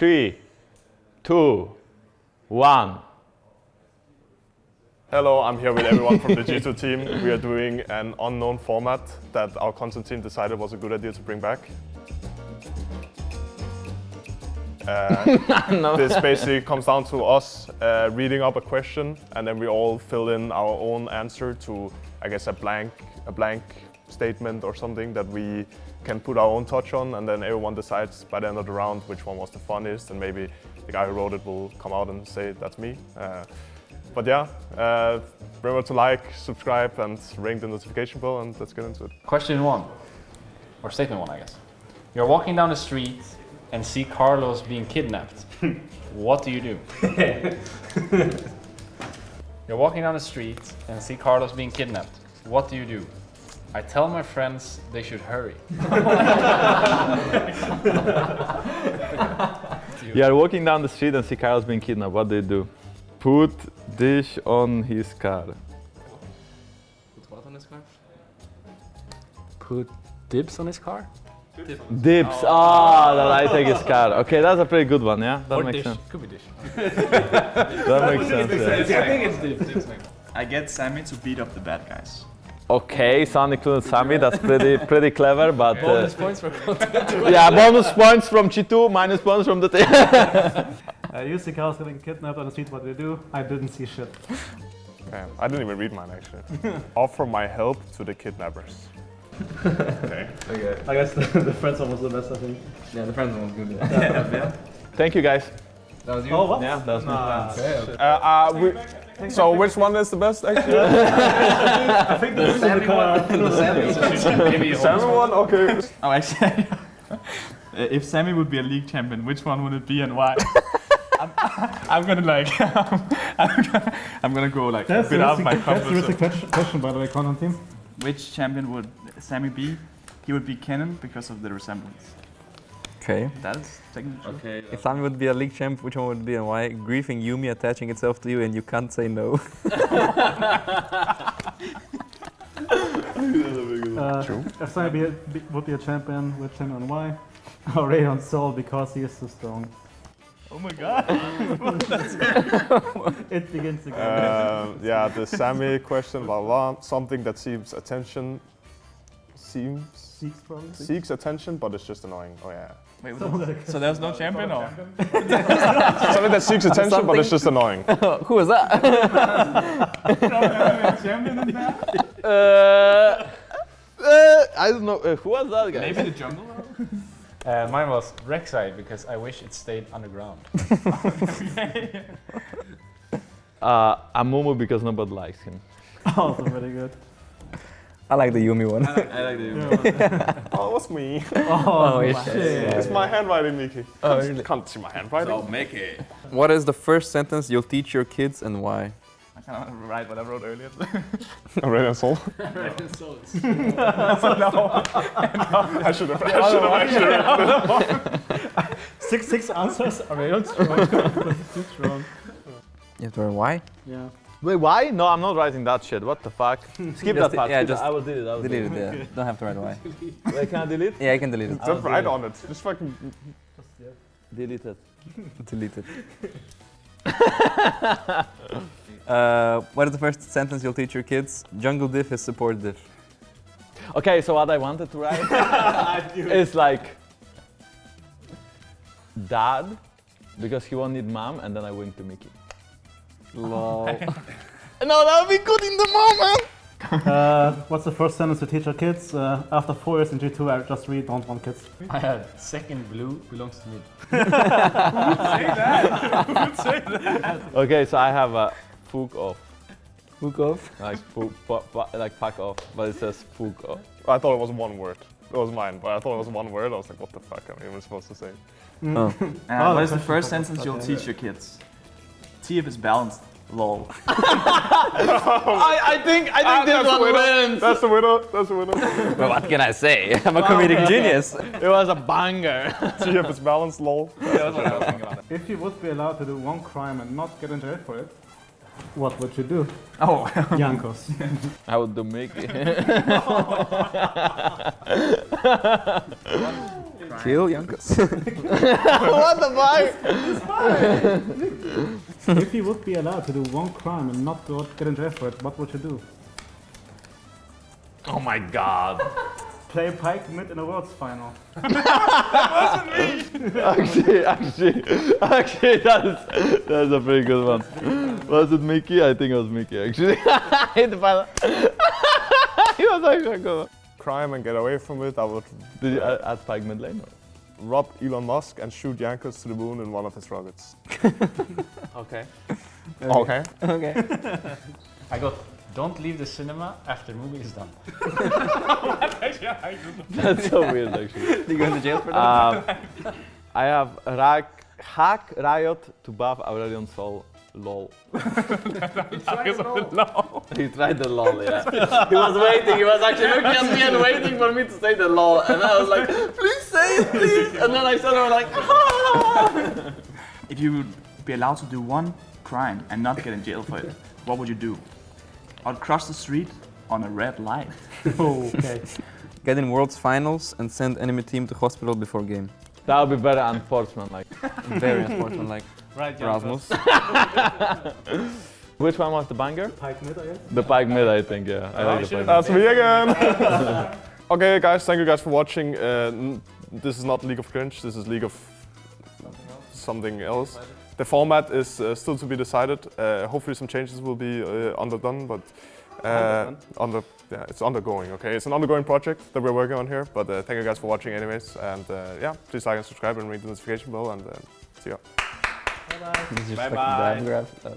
three, two, one. Hello, I'm here with everyone from the G2 team. We are doing an unknown format that our content team decided was a good idea to bring back. Uh, This basically comes down to us uh, reading up a question and then we all fill in our own answer to, I guess, a blank, a blank statement or something that we can put our own touch on and then everyone decides by the end of the round which one was the funniest and maybe the guy who wrote it will come out and say that's me. Uh, but yeah, uh, remember to like, subscribe and ring the notification bell and let's get into it. Question one, or statement one, I guess. You're walking down the street and see Carlos being kidnapped. what do you do? You're walking down the street and see Carlos being kidnapped. What do you do? I tell my friends they should hurry. You are walking down the street and see Carlos being kidnapped. What do you do? Put dish on his car. Put what on his car? Put dibs on his car? Dips. Ah, that I take his car. Okay, that's a pretty good one, yeah? That or makes dish. sense. Could be dish. That makes sense. yeah. I think it's dibs. dibs. I get Sammy to beat up the bad guys. Okay, Sun included Sami. That's pretty pretty clever, but uh, Bonus points for content. yeah, bonus points from Chitu, minus points from the team. Uh, you see Carlos getting kidnapped on the street, what do you do? I didn't see shit. Okay, I didn't even read mine actually. Offer my help to the kidnappers. okay. I guess the, the friends one was the best, I think. Yeah, the friends was good. Yeah. Thank you, guys. That was you? Oh, what? Yeah, that was me. Uh, uh, we, so which one is the best actually? I think the Sammy car. The Salmon one? Okay. Oh, actually, uh, if Sammy would be a league champion, which one would it be and why? I'm, I'm gonna like, I'm gonna, I'm gonna go like a That's bit the out risky, of my that's the comfort risky zone. question, question, by the way, content team. Which champion would Sammy be? He would be Kennen because of the resemblance. Okay. That is technically true. Okay. If Sami would be a league champ, which one would it be and why? Griefing Yuumi attaching itself to you and you can't say no. Uh, If Simon be a, be, would be a champion, which champion and why? Aurelion Sol, because he is so strong. Oh my god. It begins again. Uh, yeah, the Sammy question, blah, blah, something that seems attention, seems, Seeks probably. seeks attention, but it's just annoying. Oh yeah. Wait, so there's no champion or? Something that seeks attention, but it's just annoying. Who is that? Uh, uh, I don't know. Uh, who was that guy? Maybe the jungle? Uh, mine was Rek'Sai because I wish it stayed underground. Uh, Amumu because nobody likes him. also very good. I like the Yuumi one. I like the Oh, it was me. Oh, oh it's- shit. it's my handwriting, Miki. Oh, Can't- really? Can't see my handwriting. make it. What is the first sentence you'll teach your kids and why? I cannot write what I wrote earlier. Aurelion Sol. I should have. I should have actually. Six, six answers. Aurelion strong. Too strong. You have to write why? Yeah. Wait, why? No, I'm not writing that shit. What the fuck? Skip that part. yeah, skip just that. I will delete it. I will Delete delete it, yeah. Don't have to write why. it. Wait, can I delete? It? Yeah, you can delete it. Don't write on it. Just fucking. Delete it. delete it. uh, what is the first sentence you'll teach your kids? Jungle diff is support diff. Okay, so what I wanted to write is like dad because he won't need mom, and then I wink to Mickey. Lol. No, that would be good in the moment. Uh, what's the first sentence to teach our kids? Uh, after four years in G2, I just really don't want kids. I had second blue belongs to me. Say that. Okay, so I have a fuck off, Hook off. like fuck, fu- fu- like fuck off, but it says fuck off. I thought it was one word. It was mine, but I thought it was one word. I was like, what the fuck am I even supposed to say? Oh. Uh, Oh, what is the first sentence you'll teach your kids? See if it's balanced. Lol. I, I think I think ah, this one wins. That's the winner. That's the winner. Well, what can I say? I'm a comedic genius. It was a banger. See if it's balanced, lol. If you would be allowed to do one crime and not get in jail for it, what would you do? Oh, Jankos. I would do Mickey. Kill Jankos. what the fuck? If you would be allowed to do one crime and not go get in jail for it, what would you do? Oh my god. Play Pyke mid in a Worlds final. That wasn't me! actually, actually, actually, that's that's a pretty good one. Was it Mickey? I think it was Mickey actually. Hit the final. he was actually a good one. Crime and get away from it. I would Did you uh, add, add Pyke mid lane? Or? Rob Elon Musk and shoot Jankos to the moon in one of his rockets. Okay. Okay. okay. I got. Don't leave the cinema after movie is done. That's so weird actually. Do you go into jail for that? Um, I have Rack, hack Riot to buff Aurelion Sol. Lol. he tried the lol, yeah. he was waiting, he was actually looking at me and waiting for me to say the lol. And I was like, please say it, please. And then I said, I was like, If you would be allowed to do one crime and not get in jail for it, what would you do? I'd cross the street on a red light. Oh, okay. Get in Worlds finals and send enemy team to hospital before game. that would be very unfortunate. Like, Very important, like Right, Rasmus. which one was the banger? Pyke mid, I guess. The Pyke mid, I think, yeah. I like the Pyke mid. That's me again. Okay, guys, thank you guys for watching. Uh, this is not League of Cringe. This is League of something else. The format is uh, still to be decided. Uh, hopefully, some changes will be uh, underdone, but uh, under yeah, it's undergoing. Okay, it's an undergoing project that we're working on here. But uh, thank you guys for watching, anyways. And uh, yeah, please like and subscribe and ring the notification bell. And uh, see ya. This is Bye bye. bad graph. Uh,